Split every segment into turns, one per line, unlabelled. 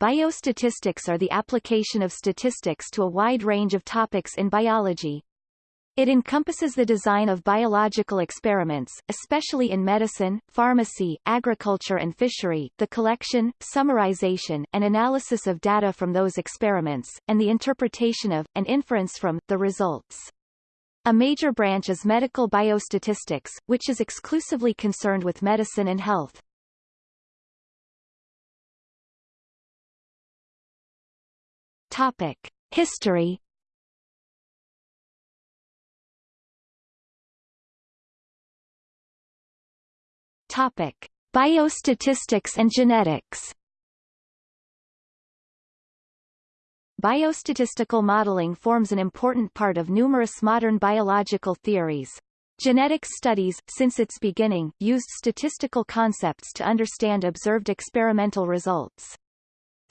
biostatistics are the application of statistics to a wide range of topics in biology. It encompasses the design of biological experiments, especially in medicine, pharmacy, agriculture and fishery, the collection, summarization, and analysis of data from those experiments, and the interpretation of, and inference from, the results. A major branch is medical biostatistics, which is exclusively concerned with medicine and health. Topic. History Topic: Biostatistics and genetics. Biostatistical modeling forms an important part of numerous modern biological theories. Genetics studies, since its beginning, used statistical concepts to understand observed experimental results.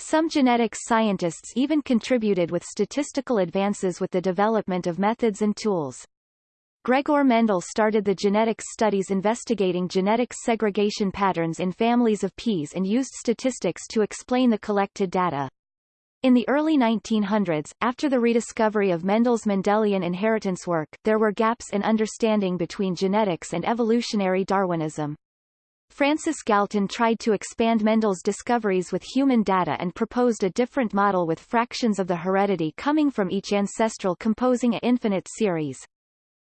Some genetics scientists even contributed with statistical advances with the development of methods and tools. Gregor Mendel started the genetics studies investigating genetic segregation patterns in families of peas and used statistics to explain the collected data. In the early 1900s, after the rediscovery of Mendel's Mendelian inheritance work, there were gaps in understanding between genetics and evolutionary Darwinism. Francis Galton tried to expand Mendel's discoveries with human data and proposed a different model with fractions of the heredity coming from each ancestral composing a infinite series.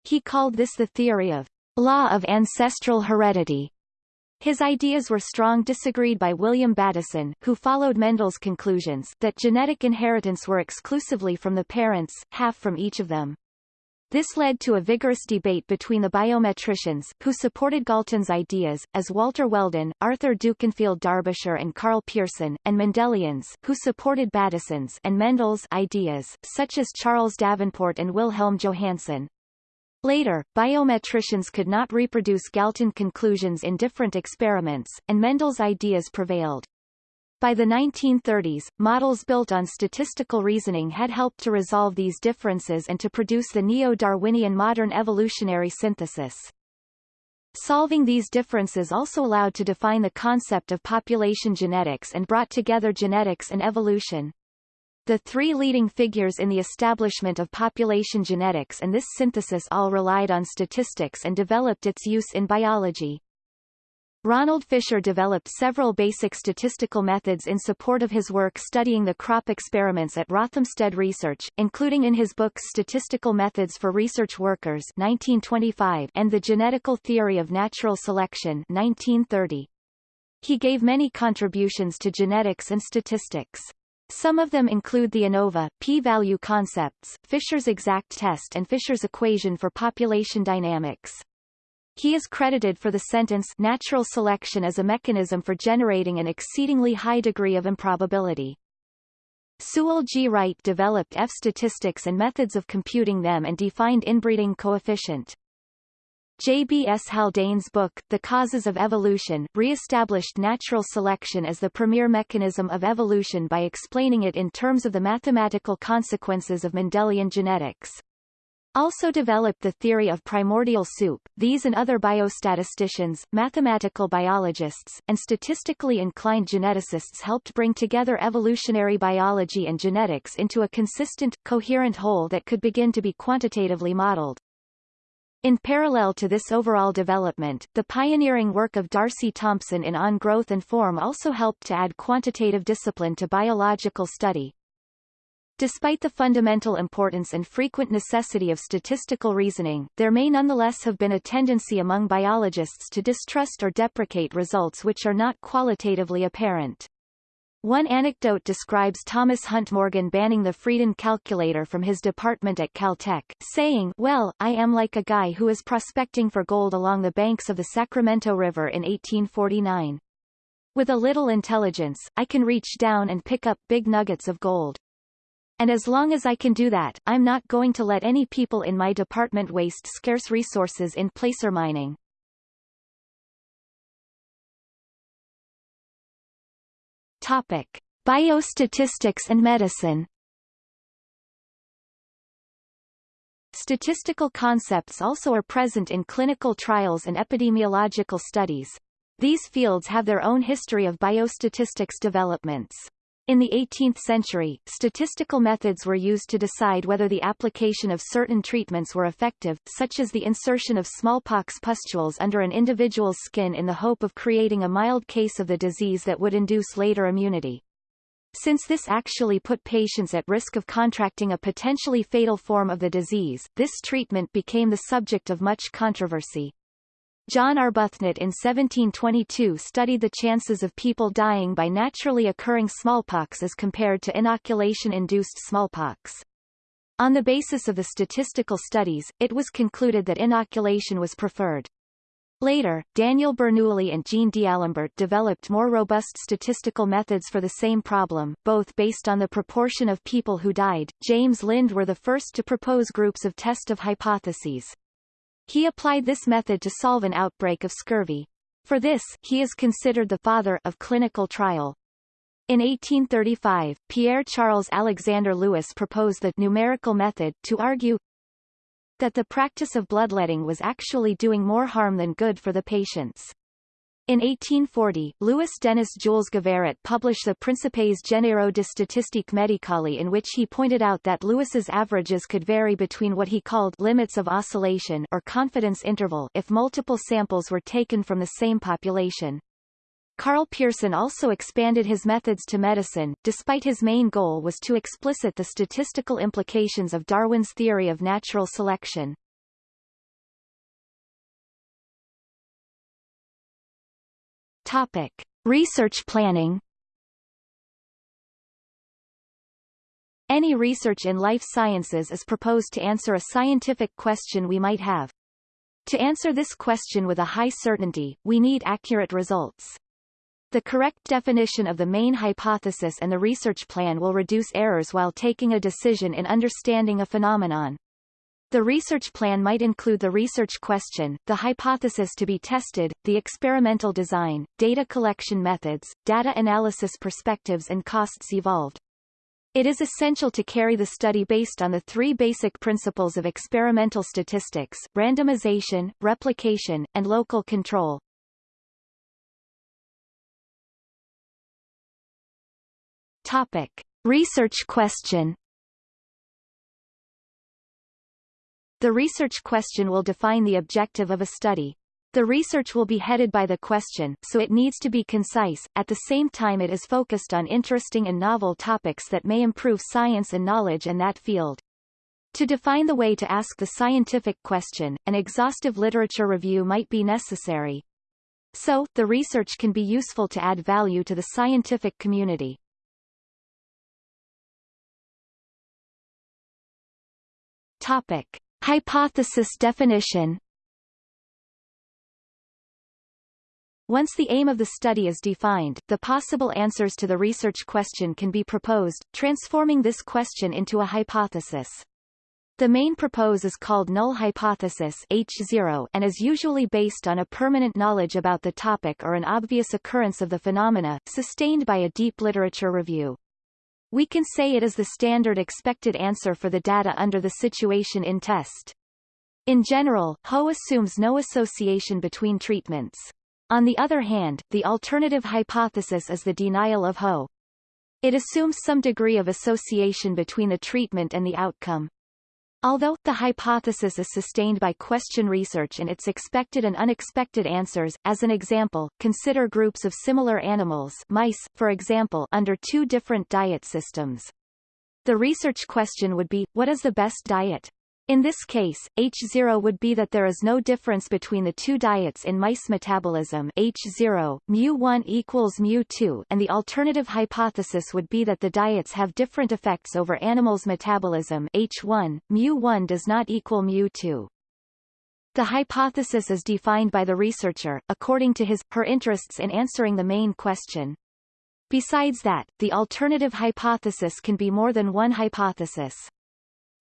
He called this the theory of law of ancestral heredity. His ideas were strong disagreed by William Bateson, who followed Mendel's conclusions that genetic inheritance were exclusively from the parents, half from each of them. This led to a vigorous debate between the biometricians, who supported Galton's ideas, as Walter Weldon, Arthur Dukinfield Darbyshire and Karl Pearson, and Mendelians, who supported Bateson's and Mendel's ideas, such as Charles Davenport and Wilhelm Johannsen. Later, biometricians could not reproduce Galton conclusions in different experiments, and Mendel's ideas prevailed. By the 1930s, models built on statistical reasoning had helped to resolve these differences and to produce the neo-Darwinian modern evolutionary synthesis. Solving these differences also allowed to define the concept of population genetics and brought together genetics and evolution. The three leading figures in the establishment of population genetics and this synthesis all relied on statistics and developed its use in biology. Ronald Fisher developed several basic statistical methods in support of his work studying the crop experiments at Rothamsted Research, including in his books Statistical Methods for Research Workers 1925 and The Genetical Theory of Natural Selection 1930. He gave many contributions to genetics and statistics. Some of them include the ANOVA, p-value concepts, Fisher's exact test and Fisher's equation for population dynamics. He is credited for the sentence natural selection as a mechanism for generating an exceedingly high degree of improbability. Sewall G. Wright developed F statistics and methods of computing them and defined inbreeding coefficient. J. B. S. Haldane's book, The Causes of Evolution, re-established natural selection as the premier mechanism of evolution by explaining it in terms of the mathematical consequences of Mendelian genetics. Also developed the theory of primordial soup. These and other biostatisticians, mathematical biologists, and statistically inclined geneticists helped bring together evolutionary biology and genetics into a consistent, coherent whole that could begin to be quantitatively modeled. In parallel to this overall development, the pioneering work of D'Arcy Thompson in On Growth and Form also helped to add quantitative discipline to biological study. Despite the fundamental importance and frequent necessity of statistical reasoning, there may nonetheless have been a tendency among biologists to distrust or deprecate results which are not qualitatively apparent. One anecdote describes Thomas Hunt Morgan banning the Friden calculator from his department at Caltech, saying, Well, I am like a guy who is prospecting for gold along the banks of the Sacramento River in 1849. With a little intelligence, I can reach down and pick up big nuggets of gold. And as long as I can do that, I'm not going to let any people in my department waste scarce resources in placer mining. Topic: Biostatistics and medicine. Statistical concepts also are present in clinical trials and epidemiological studies. These fields have their own history of biostatistics developments. In the 18th century, statistical methods were used to decide whether the application of certain treatments were effective, such as the insertion of smallpox pustules under an individual's skin in the hope of creating a mild case of the disease that would induce later immunity. Since this actually put patients at risk of contracting a potentially fatal form of the disease, this treatment became the subject of much controversy. John Arbuthnot in 1722 studied the chances of people dying by naturally occurring smallpox as compared to inoculation-induced smallpox. On the basis of the statistical studies, it was concluded that inoculation was preferred. Later, Daniel Bernoulli and Jean D'Alembert developed more robust statistical methods for the same problem, both based on the proportion of people who died. James Lind were the first to propose groups of test of hypotheses. He applied this method to solve an outbreak of scurvy. For this, he is considered the father of clinical trial. In 1835, Pierre-Charles Alexandre Louis proposed the numerical method to argue that the practice of bloodletting was actually doing more harm than good for the patients. In 1840, Louis Denis Jules Gavarret published the Principes Généraux de Statistique Médicale in which he pointed out that Louis's averages could vary between what he called limits of oscillation or confidence interval if multiple samples were taken from the same population. Karl Pearson also expanded his methods to medicine, despite his main goal was to explicit the statistical implications of Darwin's theory of natural selection. Topic. Research planning Any research in life sciences is proposed to answer a scientific question we might have. To answer this question with a high certainty, we need accurate results. The correct definition of the main hypothesis and the research plan will reduce errors while taking a decision in understanding a phenomenon. The research plan might include the research question, the hypothesis to be tested, the experimental design, data collection methods, data analysis perspectives and costs evolved. It is essential to carry the study based on the three basic principles of experimental statistics, randomization, replication, and local control. Topic. Research question The research question will define the objective of a study. The research will be headed by the question, so it needs to be concise, at the same time it is focused on interesting and novel topics that may improve science and knowledge in that field. To define the way to ask the scientific question, an exhaustive literature review might be necessary. So, the research can be useful to add value to the scientific community. Topic. Hypothesis definition Once the aim of the study is defined, the possible answers to the research question can be proposed, transforming this question into a hypothesis. The main propose is called null hypothesis H0 and is usually based on a permanent knowledge about the topic or an obvious occurrence of the phenomena, sustained by a deep literature review. We can say it is the standard expected answer for the data under the situation in test. In general, HO assumes no association between treatments. On the other hand, the alternative hypothesis is the denial of HO. It assumes some degree of association between the treatment and the outcome. Although, the hypothesis is sustained by question research and its expected and unexpected answers, as an example, consider groups of similar animals mice, for example under two different diet systems. The research question would be, what is the best diet? In this case, H0 would be that there is no difference between the two diets in mice metabolism H0, mu1 equals mu2 and the alternative hypothesis would be that the diets have different effects over animals' metabolism H1, mu1 does not equal mu2. The hypothesis is defined by the researcher, according to his, her interests in answering the main question. Besides that, the alternative hypothesis can be more than one hypothesis.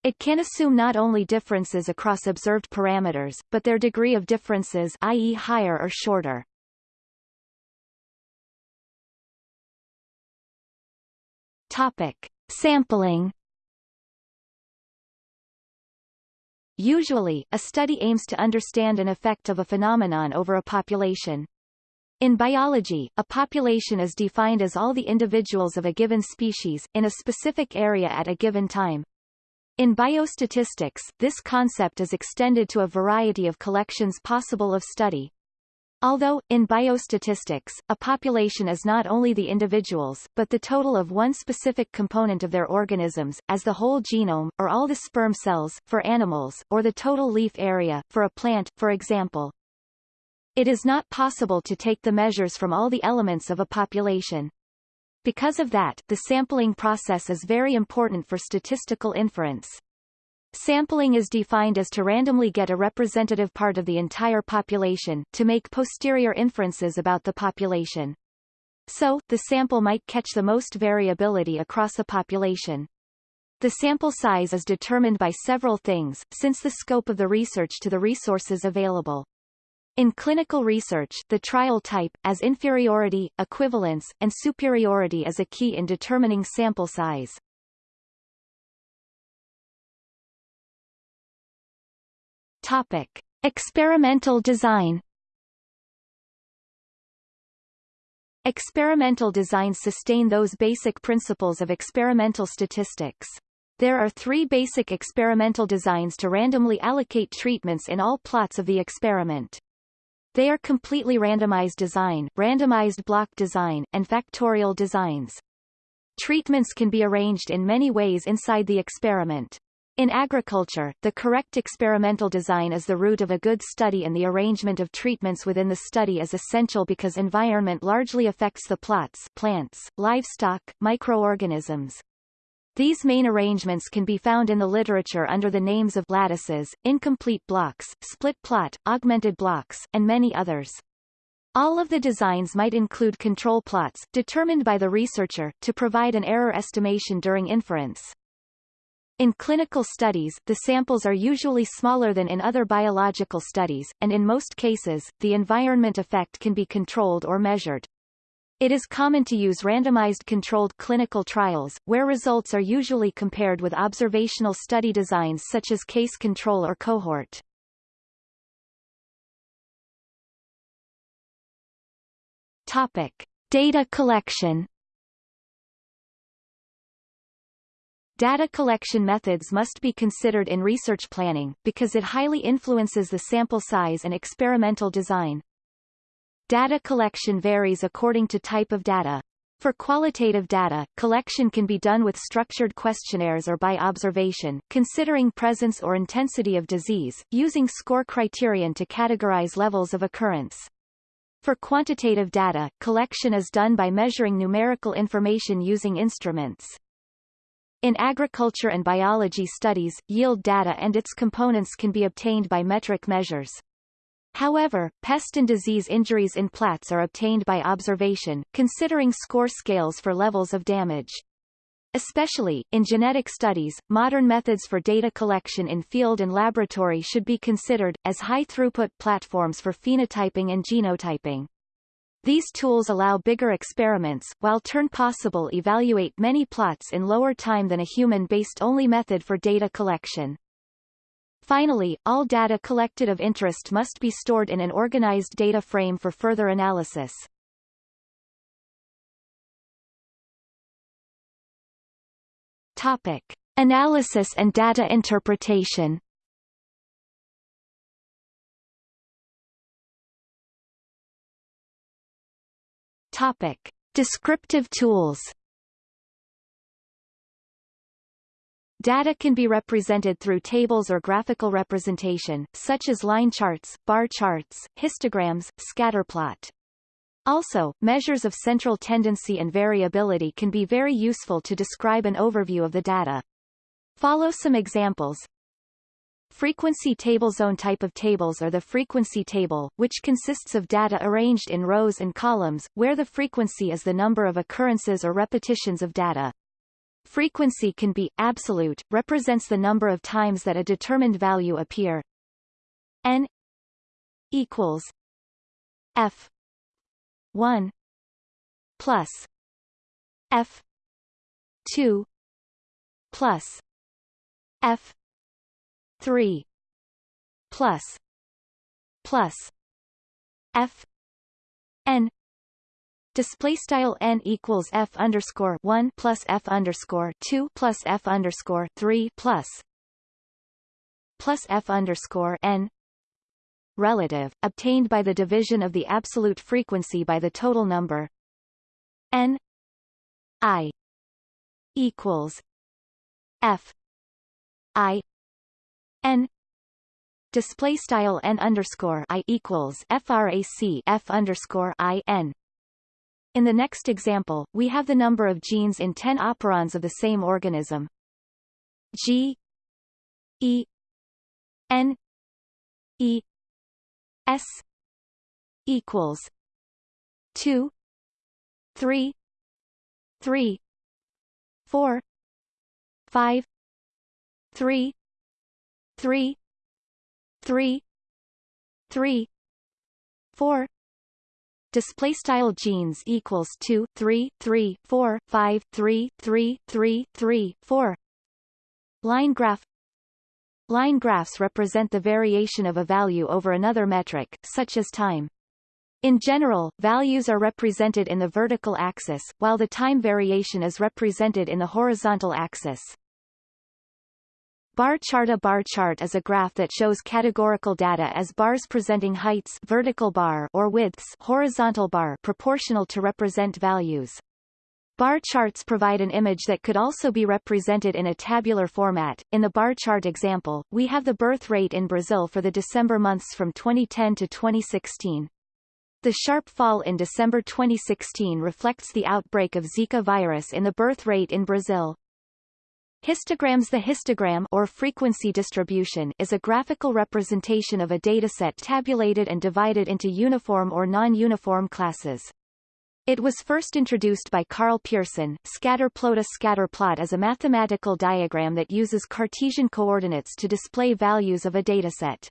It can assume not only differences across observed parameters, but their degree of differences i.e. higher or shorter. Topic. Sampling Usually, a study aims to understand an effect of a phenomenon over a population. In biology, a population is defined as all the individuals of a given species, in a specific area at a given time. In biostatistics, this concept is extended to a variety of collections possible of study. Although, in biostatistics, a population is not only the individuals, but the total of one specific component of their organisms, as the whole genome, or all the sperm cells, for animals, or the total leaf area, for a plant, for example. It is not possible to take the measures from all the elements of a population. Because of that, the sampling process is very important for statistical inference. Sampling is defined as to randomly get a representative part of the entire population, to make posterior inferences about the population. So, the sample might catch the most variability across a population. The sample size is determined by several things, since the scope of the research to the resources available. In clinical research, the trial type, as inferiority, equivalence, and superiority is a key in determining sample size. Topic. Experimental design Experimental designs sustain those basic principles of experimental statistics. There are three basic experimental designs to randomly allocate treatments in all plots of the experiment. They are completely randomized design, randomized block design, and factorial designs. Treatments can be arranged in many ways inside the experiment. In agriculture, the correct experimental design is the root of a good study and the arrangement of treatments within the study is essential because environment largely affects the plots plants, livestock, microorganisms. These main arrangements can be found in the literature under the names of lattices, incomplete blocks, split plot, augmented blocks, and many others. All of the designs might include control plots, determined by the researcher, to provide an error estimation during inference. In clinical studies, the samples are usually smaller than in other biological studies, and in most cases, the environment effect can be controlled or measured. It is common to use randomized controlled clinical trials, where results are usually compared with observational study designs such as case control or cohort. Topic. Data collection Data collection methods must be considered in research planning, because it highly influences the sample size and experimental design. Data collection varies according to type of data. For qualitative data, collection can be done with structured questionnaires or by observation, considering presence or intensity of disease, using score criterion to categorize levels of occurrence. For quantitative data, collection is done by measuring numerical information using instruments. In agriculture and biology studies, yield data and its components can be obtained by metric measures. However, pest and disease injuries in plats are obtained by observation, considering score scales for levels of damage. Especially, in genetic studies, modern methods for data collection in field and laboratory should be considered, as high-throughput platforms for phenotyping and genotyping. These tools allow bigger experiments, while turn possible evaluate many plots in lower time than a human-based only method for data collection. Finally, all data collected of interest must be stored in an organized data frame for further analysis. Topic. Analysis and data interpretation Topic. Descriptive tools Data can be represented through tables or graphical representation, such as line charts, bar charts, histograms, scatterplot. Also, measures of central tendency and variability can be very useful to describe an overview of the data. Follow some examples. Frequency table zone type of tables are the frequency table, which consists of data arranged in rows and columns, where the frequency is the number of occurrences or repetitions of data. Frequency can be absolute, represents the number of times that a determined value appear. n equals f 1 plus f 2 plus f 3 plus plus f n display style n equals f underscore 1 plus f underscore 2 plus f underscore 3 plus plus f underscore n relative obtained by the division of the absolute frequency by the total number n i equals f i n. Display style n underscore i equals frac f underscore i n in the next example, we have the number of genes in 10 operons of the same organism. G E N E S equals 2 3 3 4 5 3 3 3 3 4 display style genes equals 2 3 3 4 5 3 3 3 3 4 line graph. Line graphs represent the variation of a value over another metric such as time. In general, values are represented in the vertical axis, while the time variation is represented in the horizontal axis. Bar chart A bar chart is a graph that shows categorical data as bars presenting heights vertical bar or widths horizontal bar proportional to represent values. Bar charts provide an image that could also be represented in a tabular format. In the bar chart example, we have the birth rate in Brazil for the December months from 2010 to 2016. The sharp fall in December 2016 reflects the outbreak of Zika virus in the birth rate in Brazil. Histograms The histogram or frequency distribution is a graphical representation of a dataset tabulated and divided into uniform or non-uniform classes. It was first introduced by Karl Pearson. Scatter plot A scatter plot is a mathematical diagram that uses Cartesian coordinates to display values of a dataset.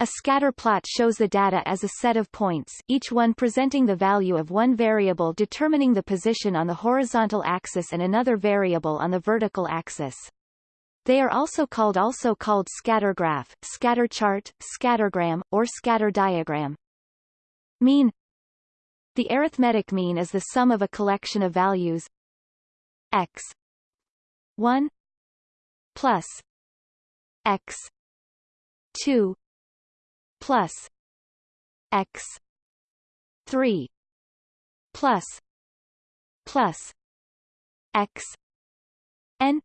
A scatter plot shows the data as a set of points, each one presenting the value of one variable determining the position on the horizontal axis and another variable on the vertical axis. They are also called also called scatter graph, scatter chart, scattergram, or scatter diagram. Mean. The arithmetic mean is the sum of a collection of values. X. 1 plus. X. 2 plus x 3 plus plus x n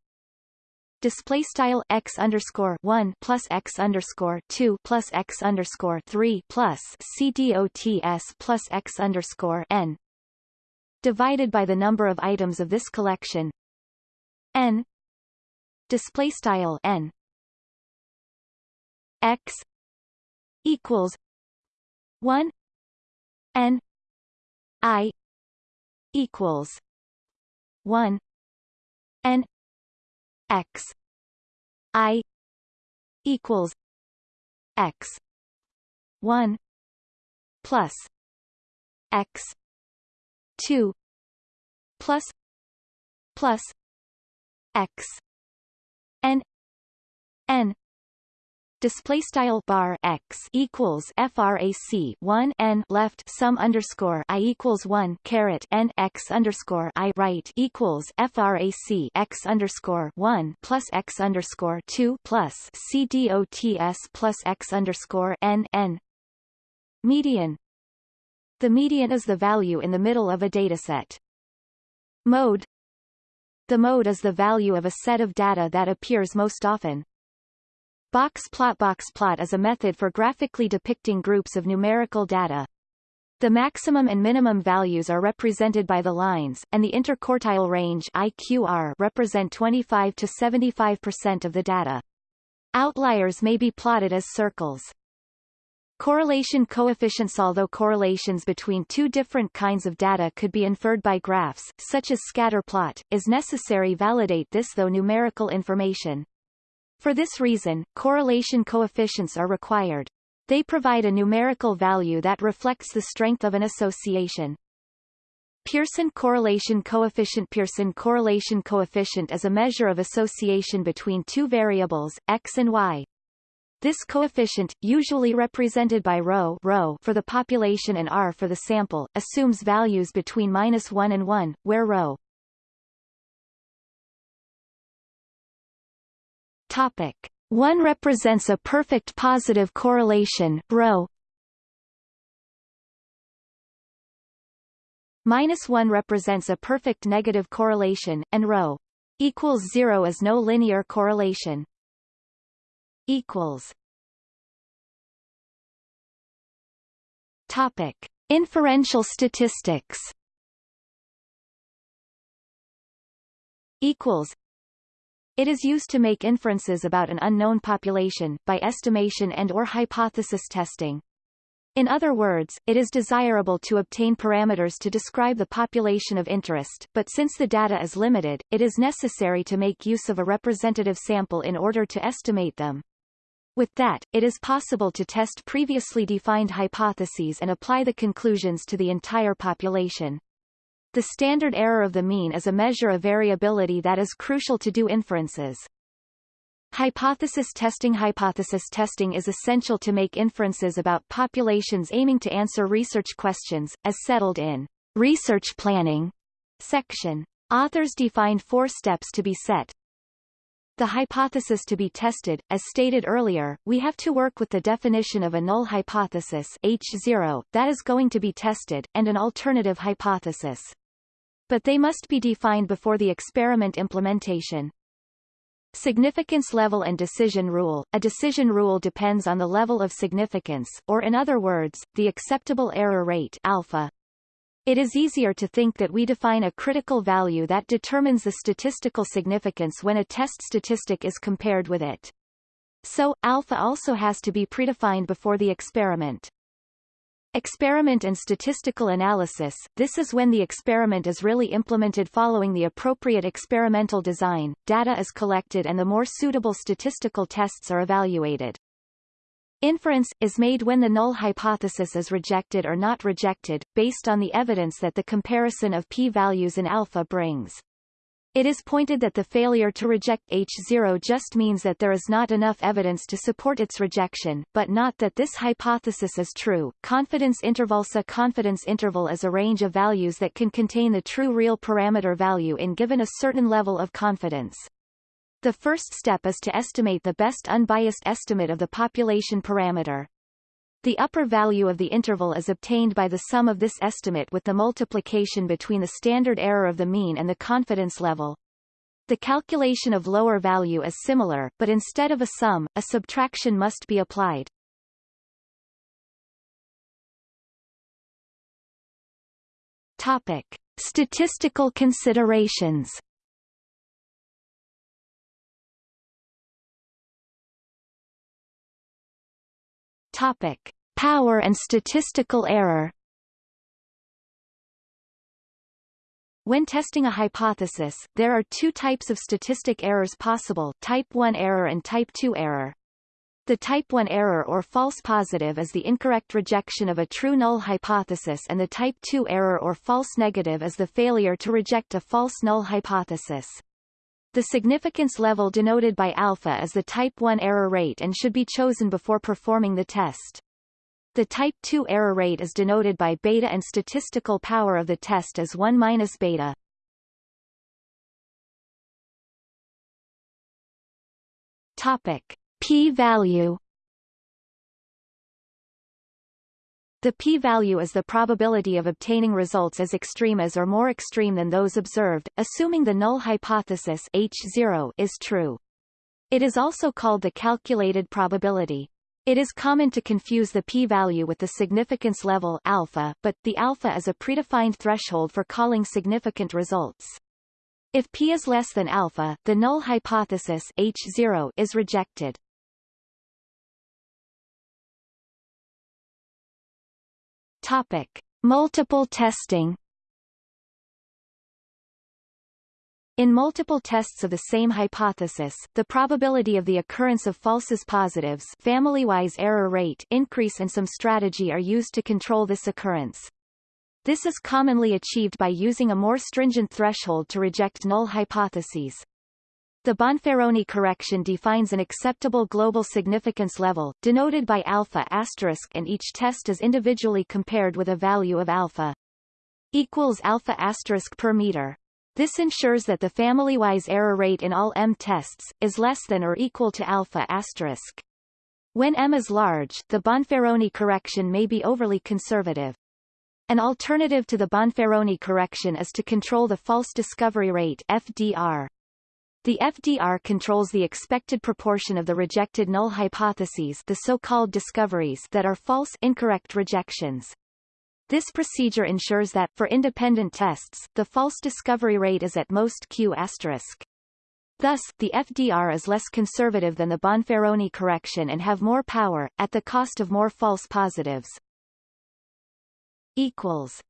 display style x underscore one plus x underscore two plus x underscore three plus c dots plus x underscore n divided by the number of items of this collection n display style n x equals one N I equals one N X I equals X one plus X two plus plus X N N display style bar x equals frac 1 n left sum underscore i equals 1 caret n x underscore i right equals frac x underscore 1 plus x underscore 2 plus c dots plus x underscore n n. Median. The median is the value in the middle of a dataset. Mode. The mode is the value of a set of data that appears most often Box plot Box plot is a method for graphically depicting groups of numerical data. The maximum and minimum values are represented by the lines, and the interquartile range IQR represent 25 to 75% of the data. Outliers may be plotted as circles. Correlation coefficients Although correlations between two different kinds of data could be inferred by graphs, such as scatter plot, is necessary validate this though numerical information. For this reason, correlation coefficients are required. They provide a numerical value that reflects the strength of an association. Pearson correlation coefficient Pearson correlation coefficient is a measure of association between two variables, x and y. This coefficient, usually represented by rho, rho for the population and r for the sample, assumes values between minus 1 and 1, where rho Topic 1 represents a perfect positive correlation rho Minus 1 represents a perfect negative correlation, and rho equals 0 is no linear correlation. Equals. Topic: Inferential statistics. Equals. It is used to make inferences about an unknown population, by estimation and or hypothesis testing. In other words, it is desirable to obtain parameters to describe the population of interest, but since the data is limited, it is necessary to make use of a representative sample in order to estimate them. With that, it is possible to test previously defined hypotheses and apply the conclusions to the entire population. The standard error of the mean is a measure of variability that is crucial to do inferences. Hypothesis testing Hypothesis testing is essential to make inferences about populations aiming to answer research questions, as settled in Research Planning section. Authors define four steps to be set. The hypothesis to be tested, as stated earlier, we have to work with the definition of a null hypothesis H0, that is going to be tested, and an alternative hypothesis. But they must be defined before the experiment implementation. Significance level and decision rule. A decision rule depends on the level of significance, or in other words, the acceptable error rate alpha. It is easier to think that we define a critical value that determines the statistical significance when a test statistic is compared with it. So, alpha also has to be predefined before the experiment. Experiment and statistical analysis This is when the experiment is really implemented following the appropriate experimental design, data is collected and the more suitable statistical tests are evaluated. Inference, is made when the null hypothesis is rejected or not rejected, based on the evidence that the comparison of p-values in alpha brings. It is pointed that the failure to reject H0 just means that there is not enough evidence to support its rejection, but not that this hypothesis is true. Confidence interval A confidence interval is a range of values that can contain the true real parameter value in given a certain level of confidence. The first step is to estimate the best unbiased estimate of the population parameter. The upper value of the interval is obtained by the sum of this estimate with the multiplication between the standard error of the mean and the confidence level. The calculation of lower value is similar, but instead of a sum, a subtraction must be applied. Topic. Statistical considerations Topic: Power and statistical error. When testing a hypothesis, there are two types of statistic errors possible, type 1 error and type 2 error. The type 1 error or false positive is the incorrect rejection of a true null hypothesis and the type 2 error or false negative is the failure to reject a false null hypothesis. The significance level denoted by alpha is the type 1 error rate and should be chosen before performing the test. The type 2 error rate is denoted by beta and statistical power of the test is 1 minus beta. Topic. P-value The p-value is the probability of obtaining results as extreme as or more extreme than those observed, assuming the null hypothesis H0 is true. It is also called the calculated probability. It is common to confuse the p-value with the significance level alpha, but the alpha is a predefined threshold for calling significant results. If p is less than alpha, the null hypothesis H0 is rejected. Topic: Multiple testing. In multiple tests of the same hypothesis, the probability of the occurrence of falses positives family-wise error rate increase and some strategy are used to control this occurrence. This is commonly achieved by using a more stringent threshold to reject null hypotheses. The Bonferroni correction defines an acceptable global significance level, denoted by alpha asterisk and each test is individually compared with a value of alpha equals alpha asterisk per meter. This ensures that the family-wise error rate in all M tests, is less than or equal to alpha asterisk. When M is large, the Bonferroni correction may be overly conservative. An alternative to the Bonferroni correction is to control the false discovery rate FDR. The FDR controls the expected proportion of the rejected null hypotheses the so-called discoveries that are false incorrect rejections. This procedure ensures that, for independent tests, the false discovery rate is at most Q asterisk. Thus, the FDR is less conservative than the Bonferroni correction and have more power, at the cost of more false positives. Equals.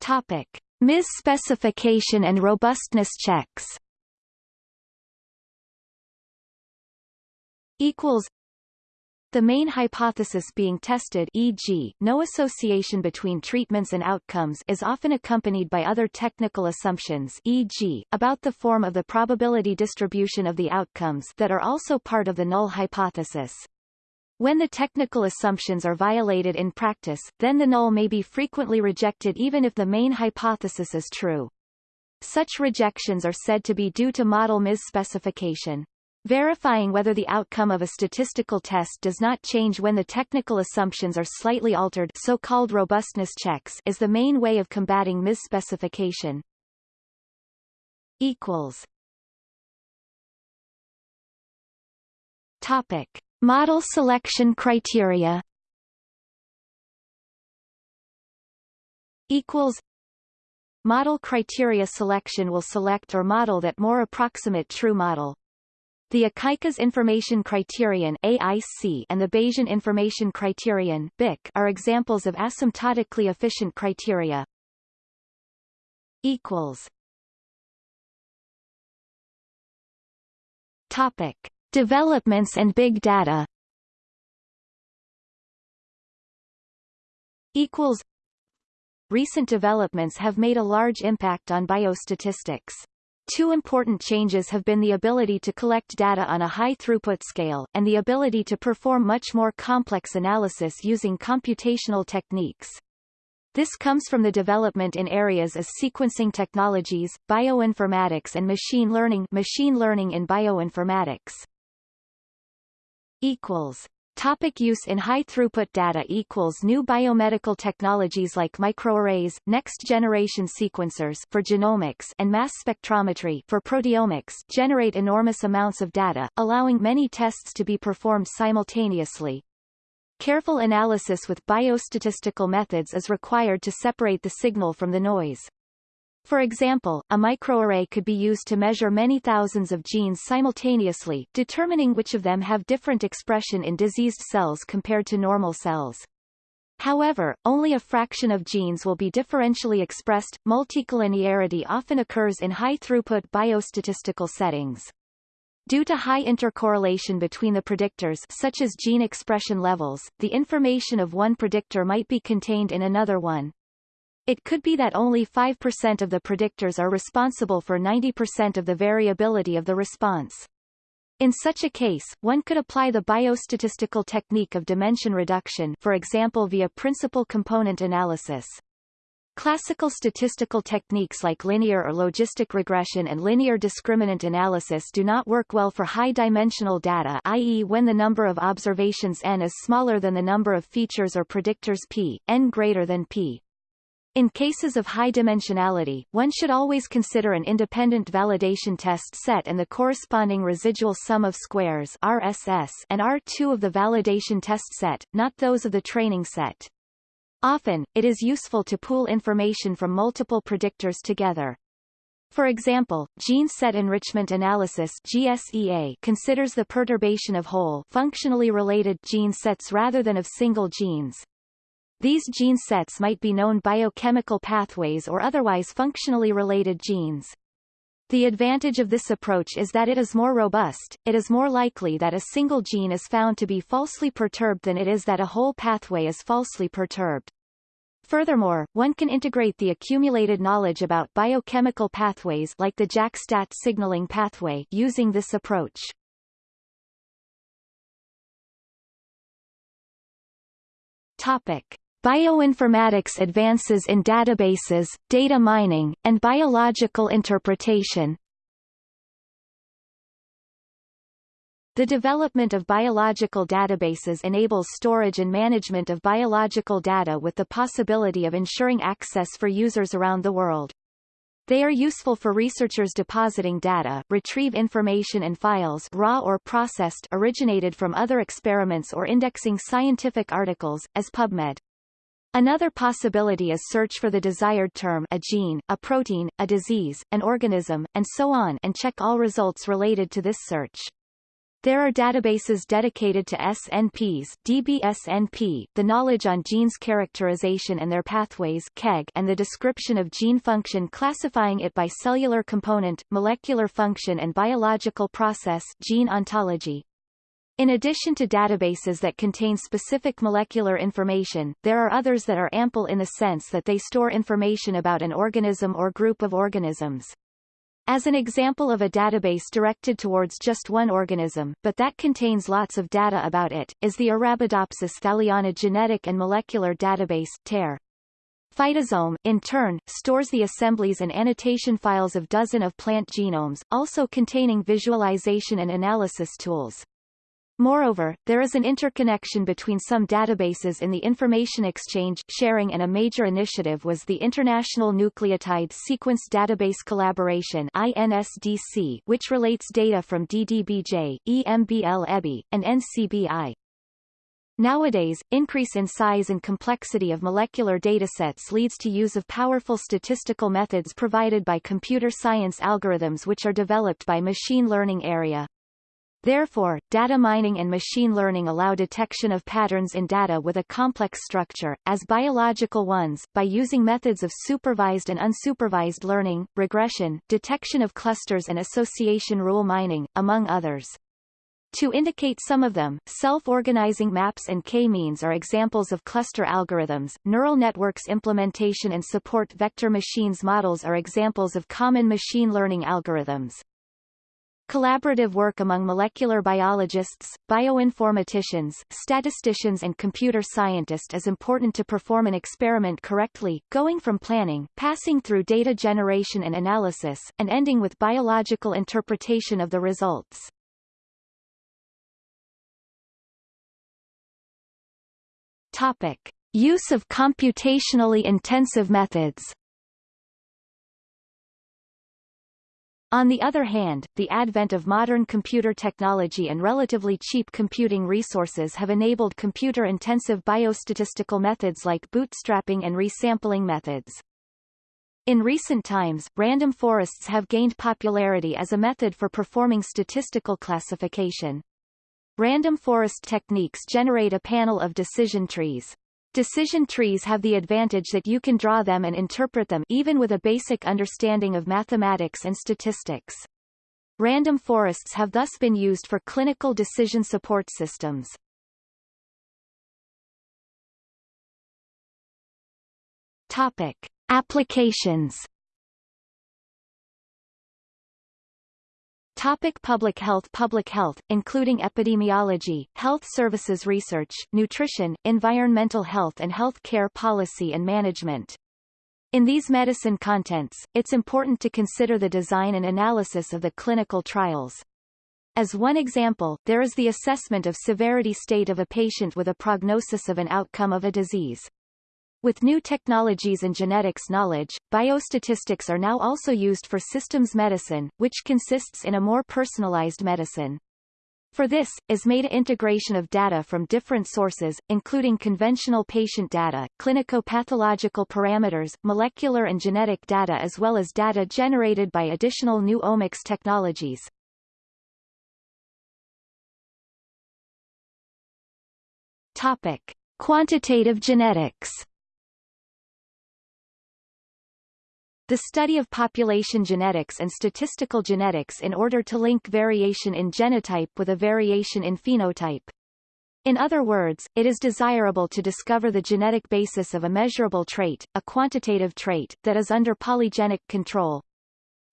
Topic. MIS specification and robustness checks equals the main hypothesis being tested e.g., no association between treatments and outcomes is often accompanied by other technical assumptions e.g., about the form of the probability distribution of the outcomes that are also part of the null hypothesis. When the technical assumptions are violated in practice, then the null may be frequently rejected even if the main hypothesis is true. Such rejections are said to be due to model misspecification. Verifying whether the outcome of a statistical test does not change when the technical assumptions are slightly altered so-called robustness checks is the main way of combating misspecification. Equals. Topic. Model selection criteria equals Model criteria selection will select or model that more approximate true model. The Akaike's Information Criterion AIC and the Bayesian Information Criterion BIC are examples of asymptotically efficient criteria. Equals. Topic. Developments and big data equals Recent developments have made a large impact on biostatistics. Two important changes have been the ability to collect data on a high-throughput scale, and the ability to perform much more complex analysis using computational techniques. This comes from the development in areas as sequencing technologies, bioinformatics and machine learning machine learning in bioinformatics equals Topic use in high-throughput data equals New biomedical technologies like microarrays, next-generation sequencers for genomics and mass spectrometry for proteomics generate enormous amounts of data, allowing many tests to be performed simultaneously. Careful analysis with biostatistical methods is required to separate the signal from the noise. For example, a microarray could be used to measure many thousands of genes simultaneously, determining which of them have different expression in diseased cells compared to normal cells. However, only a fraction of genes will be differentially expressed. Multicollinearity often occurs in high-throughput biostatistical settings. Due to high intercorrelation between the predictors such as gene expression levels, the information of one predictor might be contained in another one. It could be that only 5% of the predictors are responsible for 90% of the variability of the response. In such a case, one could apply the biostatistical technique of dimension reduction for example via principal component analysis. Classical statistical techniques like linear or logistic regression and linear discriminant analysis do not work well for high-dimensional data i.e. when the number of observations n is smaller than the number of features or predictors p, n greater than p. In cases of high dimensionality, one should always consider an independent validation test set and the corresponding residual sum of squares RSS and R2 of the validation test set, not those of the training set. Often, it is useful to pool information from multiple predictors together. For example, gene set enrichment analysis GSEA considers the perturbation of whole functionally related gene sets rather than of single genes. These gene sets might be known biochemical pathways or otherwise functionally related genes. The advantage of this approach is that it is more robust, it is more likely that a single gene is found to be falsely perturbed than it is that a whole pathway is falsely perturbed. Furthermore, one can integrate the accumulated knowledge about biochemical pathways like the JAK-STAT signaling pathway using this approach. Topic: Bioinformatics advances in databases, data mining, and biological interpretation. The development of biological databases enables storage and management of biological data with the possibility of ensuring access for users around the world. They are useful for researchers depositing data, retrieve information and files raw or processed originated from other experiments or indexing scientific articles, as PubMed. Another possibility is search for the desired term a gene, a protein, a disease, an organism, and so on and check all results related to this search. There are databases dedicated to SNPs DBSNP, the knowledge on genes characterization and their pathways KEGG, and the description of gene function classifying it by cellular component, molecular function and biological process gene ontology. In addition to databases that contain specific molecular information, there are others that are ample in the sense that they store information about an organism or group of organisms. As an example of a database directed towards just one organism, but that contains lots of data about it, is the Arabidopsis thaliana Genetic and Molecular Database TAIR. Phytozome, in turn, stores the assemblies and annotation files of dozen of plant genomes, also containing visualization and analysis tools. Moreover, there is an interconnection between some databases in the information exchange sharing and a major initiative was the International Nucleotide Sequence Database Collaboration INSDC, which relates data from DDBJ, EMBL-EBI, and NCBI. Nowadays, increase in size and complexity of molecular datasets leads to use of powerful statistical methods provided by computer science algorithms which are developed by machine learning area. Therefore, data mining and machine learning allow detection of patterns in data with a complex structure, as biological ones, by using methods of supervised and unsupervised learning, regression, detection of clusters and association rule mining, among others. To indicate some of them, self-organizing maps and k-means are examples of cluster algorithms, neural networks implementation and support vector machines models are examples of common machine learning algorithms. Collaborative work among molecular biologists, bioinformaticians, statisticians and computer scientists is important to perform an experiment correctly, going from planning, passing through data generation and analysis, and ending with biological interpretation of the results. Topic. Use of computationally intensive methods On the other hand, the advent of modern computer technology and relatively cheap computing resources have enabled computer-intensive biostatistical methods like bootstrapping and resampling methods. In recent times, random forests have gained popularity as a method for performing statistical classification. Random forest techniques generate a panel of decision trees. Decision trees have the advantage that you can draw them and interpret them even with a basic understanding of mathematics and statistics. Random forests have thus been used for clinical decision support systems. Topic. Applications Topic public health Public health, including epidemiology, health services research, nutrition, environmental health and health care policy and management. In these medicine contents, it's important to consider the design and analysis of the clinical trials. As one example, there is the assessment of severity state of a patient with a prognosis of an outcome of a disease. With new technologies and genetics knowledge, biostatistics are now also used for systems medicine, which consists in a more personalized medicine. For this, is made integration of data from different sources, including conventional patient data, clinico-pathological parameters, molecular and genetic data as well as data generated by additional new omics technologies. Topic. Quantitative genetics The study of population genetics and statistical genetics in order to link variation in genotype with a variation in phenotype. In other words, it is desirable to discover the genetic basis of a measurable trait, a quantitative trait, that is under polygenic control.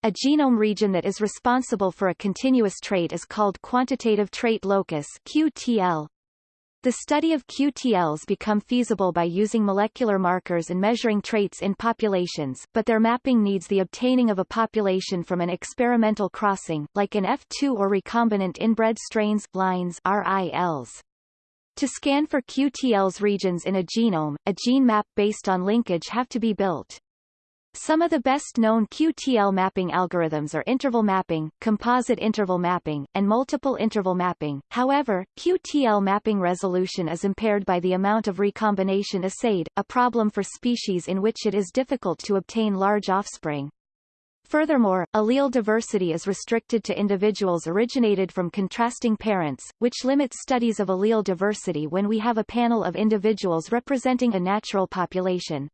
A genome region that is responsible for a continuous trait is called quantitative trait locus QTL. The study of QTLs become feasible by using molecular markers and measuring traits in populations, but their mapping needs the obtaining of a population from an experimental crossing, like an F2 or recombinant inbred strains, lines RILs. To scan for QTL's regions in a genome, a gene map based on linkage have to be built. Some of the best-known QTL mapping algorithms are interval mapping, composite interval mapping, and multiple interval mapping. However, QTL mapping resolution is impaired by the amount of recombination assayed, a problem for species in which it is difficult to obtain large offspring. Furthermore, allele diversity is restricted to individuals originated from contrasting parents, which limits studies of allele diversity when we have a panel of individuals representing a natural population.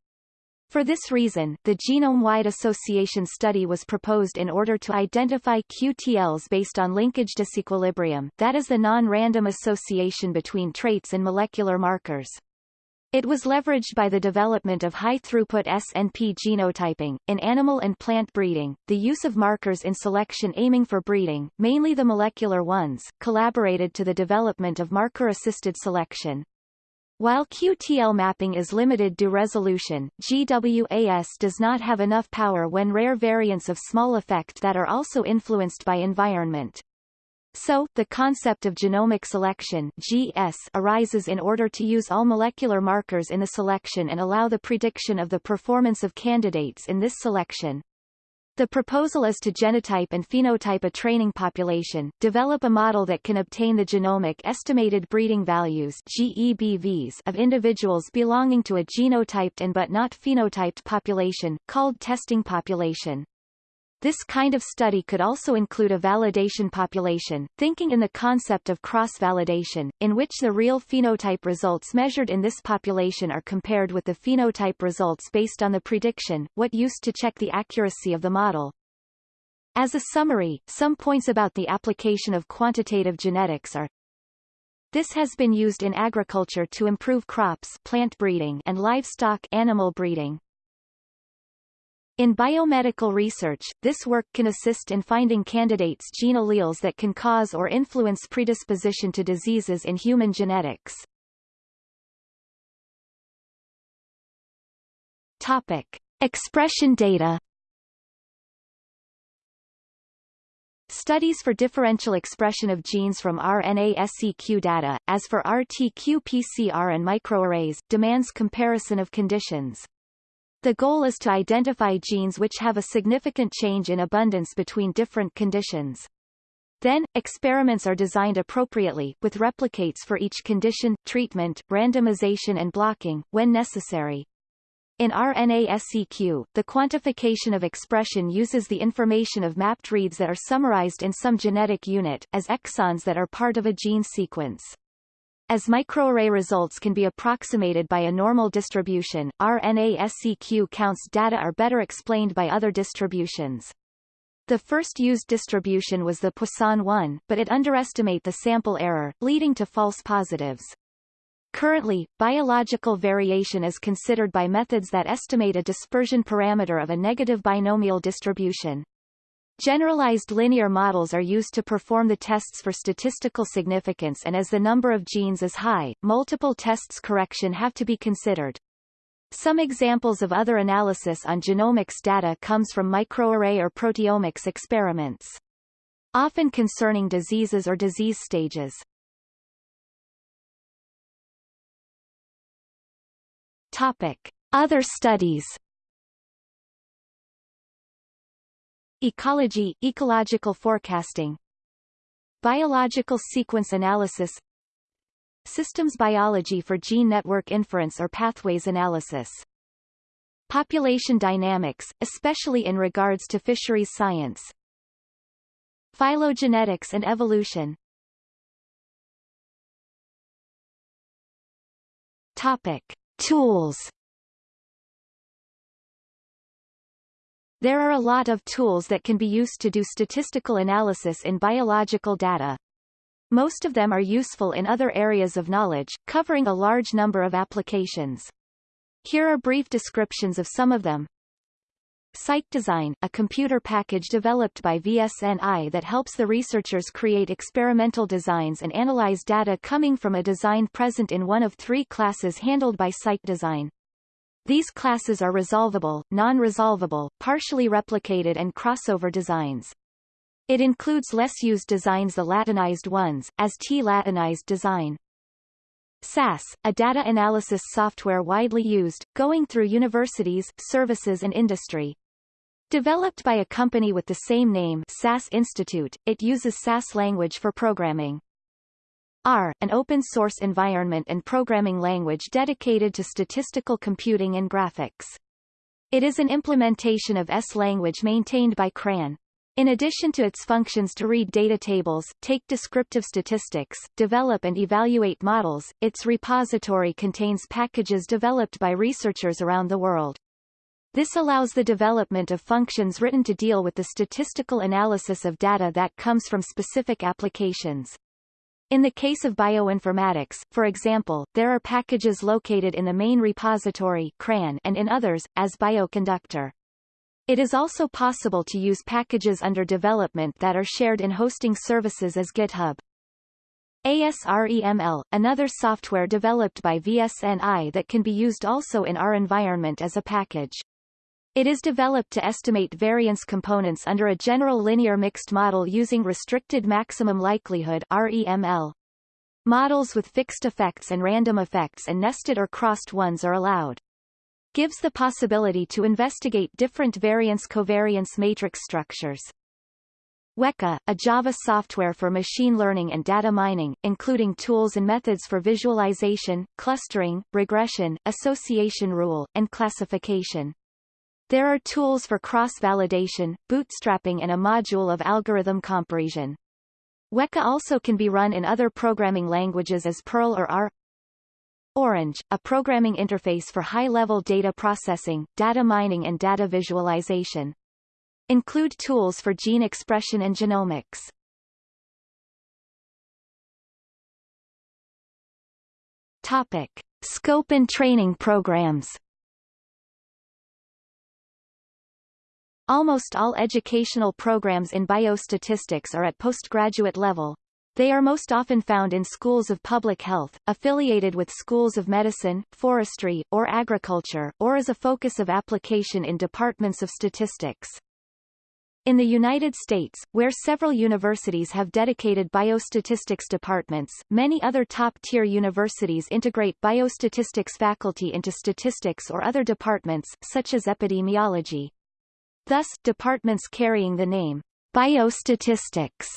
For this reason, the genome-wide association study was proposed in order to identify QTLs based on linkage disequilibrium, that is the non-random association between traits and molecular markers. It was leveraged by the development of high-throughput SNP genotyping. In animal and plant breeding, the use of markers in selection aiming for breeding, mainly the molecular ones, collaborated to the development of marker-assisted selection. While QTL mapping is limited to resolution, GWAS does not have enough power when rare variants of small effect that are also influenced by environment. So, the concept of genomic selection GS arises in order to use all molecular markers in the selection and allow the prediction of the performance of candidates in this selection. The proposal is to genotype and phenotype a training population, develop a model that can obtain the genomic estimated breeding values GEBVs of individuals belonging to a genotyped and but not phenotyped population, called testing population. This kind of study could also include a validation population, thinking in the concept of cross-validation, in which the real phenotype results measured in this population are compared with the phenotype results based on the prediction, what used to check the accuracy of the model. As a summary, some points about the application of quantitative genetics are this has been used in agriculture to improve crops plant breeding and livestock animal breeding. In biomedical research, this work can assist in finding candidates gene alleles that can cause or influence predisposition to diseases in human genetics. Topic. Expression data Studies for differential expression of genes from RNA-seq data, as for RT-qPCR and microarrays, demands comparison of conditions. The goal is to identify genes which have a significant change in abundance between different conditions. Then, experiments are designed appropriately, with replicates for each condition, treatment, randomization and blocking, when necessary. In RNA-seq, the quantification of expression uses the information of mapped reads that are summarized in some genetic unit, as exons that are part of a gene sequence. As microarray results can be approximated by a normal distribution, RNA-seq counts data are better explained by other distributions. The first used distribution was the Poisson one, but it underestimate the sample error, leading to false positives. Currently, biological variation is considered by methods that estimate a dispersion parameter of a negative binomial distribution. Generalized linear models are used to perform the tests for statistical significance and as the number of genes is high, multiple tests correction have to be considered. Some examples of other analysis on genomics data comes from microarray or proteomics experiments. Often concerning diseases or disease stages. Topic. Other studies Ecology, ecological forecasting. Biological sequence analysis. Systems biology for gene network inference or pathways analysis. Population dynamics, especially in regards to fisheries science. Phylogenetics and evolution. Topic. Tools There are a lot of tools that can be used to do statistical analysis in biological data. Most of them are useful in other areas of knowledge, covering a large number of applications. Here are brief descriptions of some of them. CycDesigN, a computer package developed by VSNI that helps the researchers create experimental designs and analyze data coming from a design present in one of three classes handled by CycDesigN. These classes are resolvable, non-resolvable, partially replicated and crossover designs. It includes less used designs the Latinized ones, as T-Latinized design. SAS, a data analysis software widely used, going through universities, services and industry. Developed by a company with the same name SAS Institute, it uses SAS language for programming. R, an open-source environment and programming language dedicated to statistical computing and graphics. It is an implementation of S language maintained by CRAN. In addition to its functions to read data tables, take descriptive statistics, develop and evaluate models, its repository contains packages developed by researchers around the world. This allows the development of functions written to deal with the statistical analysis of data that comes from specific applications. In the case of bioinformatics, for example, there are packages located in the main repository CRAN and in others, as Bioconductor. It is also possible to use packages under development that are shared in hosting services as GitHub. ASREML, another software developed by VSNI that can be used also in R environment as a package. It is developed to estimate variance components under a general linear mixed model using restricted maximum likelihood REML. Models with fixed effects and random effects and nested or crossed ones are allowed gives the possibility to investigate different variance-covariance matrix structures. Weka, a Java software for machine learning and data mining, including tools and methods for visualization, clustering, regression, association rule, and classification. There are tools for cross-validation, bootstrapping and a module of algorithm comparison. Weka also can be run in other programming languages as Perl or R. Orange, a programming interface for high-level data processing, data mining and data visualization. Include tools for gene expression and genomics. Topic. Scope and training programs Almost all educational programs in biostatistics are at postgraduate level, they are most often found in schools of public health, affiliated with schools of medicine, forestry, or agriculture, or as a focus of application in departments of statistics. In the United States, where several universities have dedicated biostatistics departments, many other top-tier universities integrate biostatistics faculty into statistics or other departments, such as epidemiology. Thus, departments carrying the name biostatistics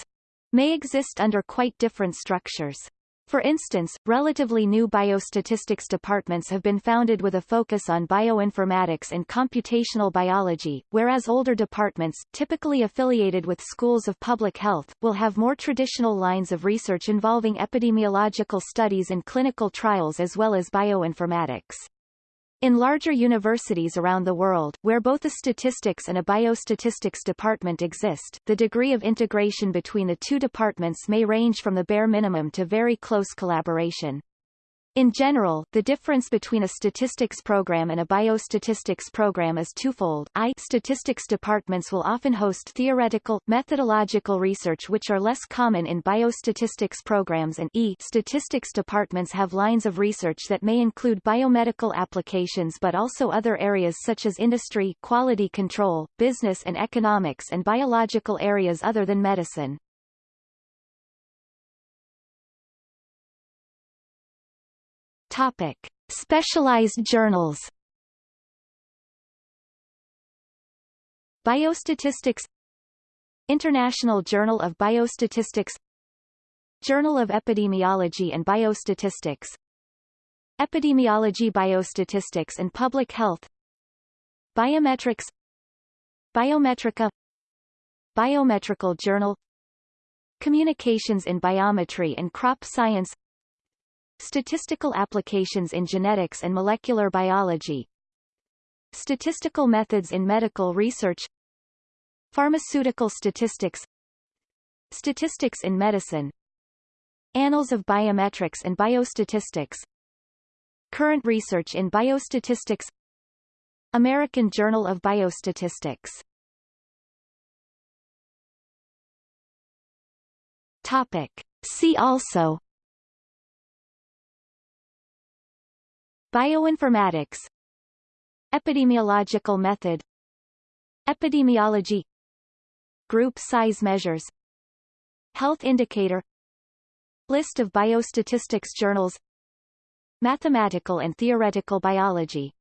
may exist under quite different structures. For instance, relatively new biostatistics departments have been founded with a focus on bioinformatics and computational biology, whereas older departments, typically affiliated with schools of public health, will have more traditional lines of research involving epidemiological studies and clinical trials as well as bioinformatics. In larger universities around the world, where both a statistics and a biostatistics department exist, the degree of integration between the two departments may range from the bare minimum to very close collaboration. In general, the difference between a statistics program and a biostatistics program is twofold. I statistics departments will often host theoretical, methodological research which are less common in biostatistics programs and E statistics departments have lines of research that may include biomedical applications but also other areas such as industry, quality control, business and economics and biological areas other than medicine. Topic. Specialized journals Biostatistics International Journal of Biostatistics Journal of Epidemiology and Biostatistics Epidemiology Biostatistics and Public Health Biometrics Biometrika Biometrical Journal Communications in Biometry and Crop Science Statistical applications in genetics and molecular biology. Statistical methods in medical research. Pharmaceutical statistics. Statistics in medicine. Annals of Biometrics and Biostatistics. Current research in biostatistics. American Journal of Biostatistics. Topic. See also Bioinformatics. Epidemiological method. Epidemiology. Group size measures. Health indicator. List of biostatistics journals. Mathematical and theoretical biology